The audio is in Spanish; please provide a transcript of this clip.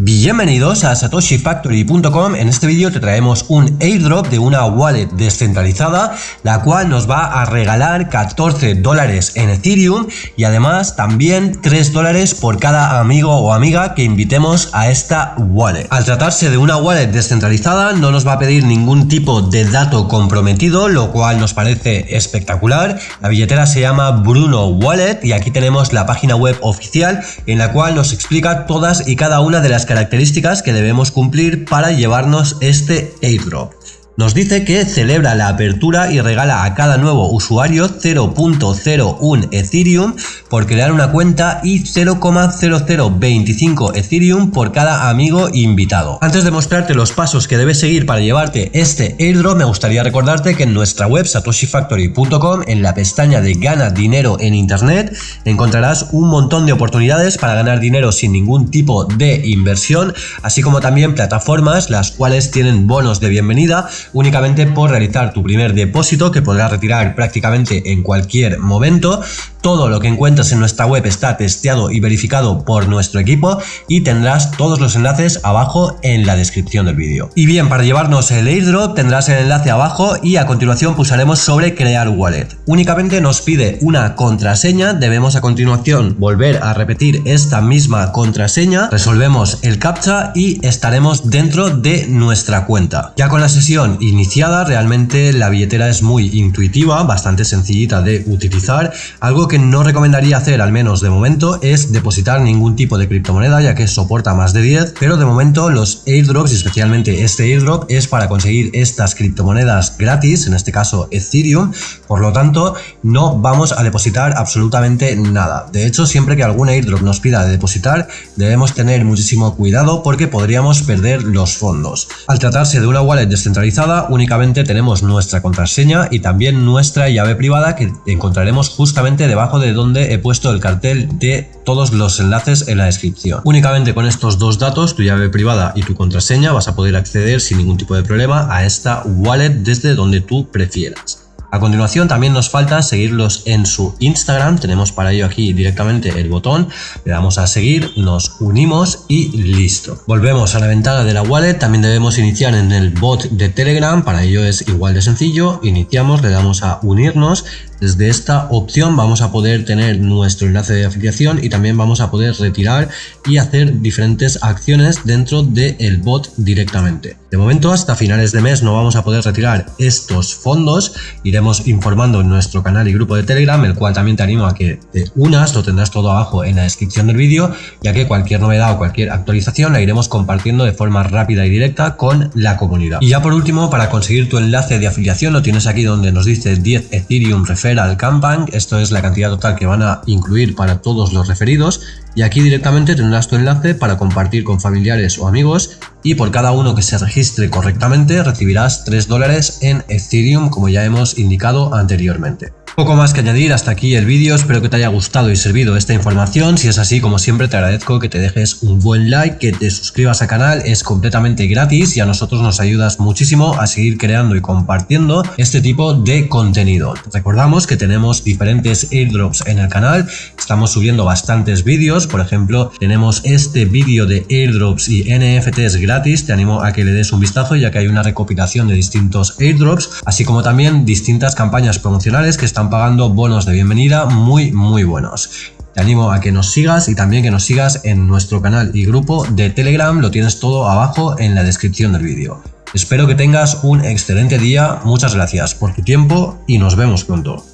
Bienvenidos a satoshifactory.com, en este vídeo te traemos un airdrop de una wallet descentralizada la cual nos va a regalar 14 dólares en Ethereum y además también 3 dólares por cada amigo o amiga que invitemos a esta wallet. Al tratarse de una wallet descentralizada no nos va a pedir ningún tipo de dato comprometido lo cual nos parece espectacular. La billetera se llama Bruno Wallet y aquí tenemos la página web oficial en la cual nos explica todas y cada una de las características que debemos cumplir para llevarnos este airdrop. Nos dice que celebra la apertura y regala a cada nuevo usuario 0.01 Ethereum por crear una cuenta y 0,0025 Ethereum por cada amigo invitado. Antes de mostrarte los pasos que debes seguir para llevarte este airdrop, me gustaría recordarte que en nuestra web satoshifactory.com, en la pestaña de Gana dinero en internet, encontrarás un montón de oportunidades para ganar dinero sin ningún tipo de inversión, así como también plataformas las cuales tienen bonos de bienvenida únicamente por realizar tu primer depósito que podrás retirar prácticamente en cualquier momento. Todo lo que encuentras en nuestra web está testeado y verificado por nuestro equipo y tendrás todos los enlaces abajo en la descripción del vídeo. Y bien, para llevarnos el airdrop tendrás el enlace abajo y a continuación pulsaremos sobre crear wallet. Únicamente nos pide una contraseña, debemos a continuación volver a repetir esta misma contraseña, resolvemos el captcha y estaremos dentro de nuestra cuenta. Ya con la sesión iniciada, realmente la billetera es muy intuitiva, bastante sencillita de utilizar. Algo que no recomendaría hacer, al menos de momento, es depositar ningún tipo de criptomoneda, ya que soporta más de 10, pero de momento los airdrops, y especialmente este airdrop, es para conseguir estas criptomonedas gratis, en este caso Ethereum, por lo tanto, no vamos a depositar absolutamente nada. De hecho, siempre que algún airdrop nos pida de depositar, debemos tener muchísimo cuidado porque podríamos perder los fondos. Al tratarse de una wallet descentralizada, únicamente tenemos nuestra contraseña y también nuestra llave privada que encontraremos justamente debajo de donde he puesto el cartel de todos los enlaces en la descripción. Únicamente con estos dos datos, tu llave privada y tu contraseña, vas a poder acceder sin ningún tipo de problema a esta wallet desde donde tú prefieras. A continuación también nos falta seguirlos en su Instagram, tenemos para ello aquí directamente el botón, le damos a seguir, nos unimos y listo. Volvemos a la ventana de la wallet, también debemos iniciar en el bot de Telegram, para ello es igual de sencillo, iniciamos, le damos a unirnos, desde esta opción vamos a poder tener nuestro enlace de afiliación y también vamos a poder retirar y hacer diferentes acciones dentro del bot directamente. De momento hasta finales de mes no vamos a poder retirar estos fondos, iremos informando en nuestro canal y grupo de Telegram, el cual también te animo a que te unas, lo tendrás todo abajo en la descripción del vídeo, ya que cualquier novedad o cualquier actualización la iremos compartiendo de forma rápida y directa con la comunidad. Y ya por último, para conseguir tu enlace de afiliación lo tienes aquí donde nos dice 10 Ethereum Refer al Campaign, esto es la cantidad total que van a incluir para todos los referidos y aquí directamente tendrás tu enlace para compartir con familiares o amigos y por cada uno que se registre correctamente recibirás 3 dólares en Ethereum como ya hemos indicado anteriormente. Poco más que añadir, hasta aquí el vídeo, espero que te haya gustado y servido esta información, si es así como siempre te agradezco que te dejes un buen like, que te suscribas al canal, es completamente gratis y a nosotros nos ayudas muchísimo a seguir creando y compartiendo este tipo de contenido. Recordamos que tenemos diferentes airdrops en el canal, estamos subiendo bastantes vídeos, por ejemplo tenemos este vídeo de airdrops y NFTs gratis, te animo a que le des un vistazo ya que hay una recopilación de distintos airdrops, así como también distintas campañas promocionales que pagando bonos de bienvenida muy muy buenos. Te animo a que nos sigas y también que nos sigas en nuestro canal y grupo de Telegram, lo tienes todo abajo en la descripción del vídeo. Espero que tengas un excelente día, muchas gracias por tu tiempo y nos vemos pronto.